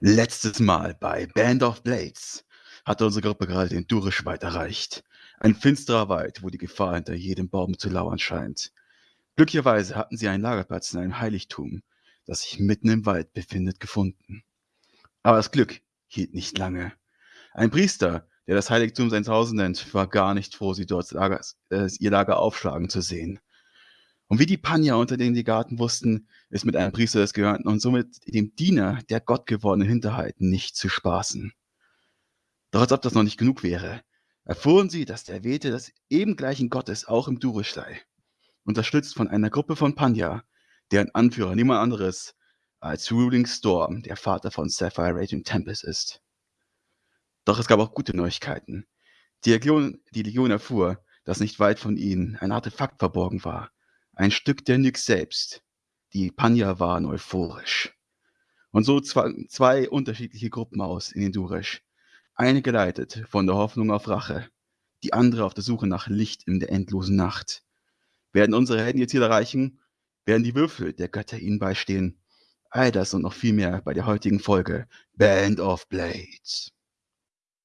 Letztes Mal bei Band of Blades hatte unsere Gruppe gerade den Durischwald erreicht. Ein finsterer Wald, wo die Gefahr hinter jedem Baum zu lauern scheint. Glücklicherweise hatten sie einen Lagerplatz in einem Heiligtum, das sich mitten im Wald befindet, gefunden. Aber das Glück hielt nicht lange. Ein Priester, der das Heiligtum sein Zuhause nennt, war gar nicht froh, sie dort Lager, äh, ihr Lager aufschlagen zu sehen. Und wie die Panja unter den Legaten wussten, ist mit einem Priester des Gehörnten und somit dem Diener der gottgewordenen Hinterhalten nicht zu spaßen. Doch als ob das noch nicht genug wäre, erfuhren sie, dass der Wete des eben gleichen Gottes auch im Durisch sei, unterstützt von einer Gruppe von Panja, deren Anführer niemand anderes als Ruling Storm, der Vater von Sapphire Raging Tempest ist. Doch es gab auch gute Neuigkeiten. Die Legion, die Legion erfuhr, dass nicht weit von ihnen ein Artefakt verborgen war, ein Stück der Nyx selbst. Die Panja waren euphorisch. Und so zwei, zwei unterschiedliche Gruppen aus in den Duresh. Eine geleitet von der Hoffnung auf Rache, die andere auf der Suche nach Licht in der endlosen Nacht. Werden unsere Helden ihr Ziel erreichen? Werden die Würfel der Götter ihnen beistehen? All das und noch viel mehr bei der heutigen Folge Band of Blades.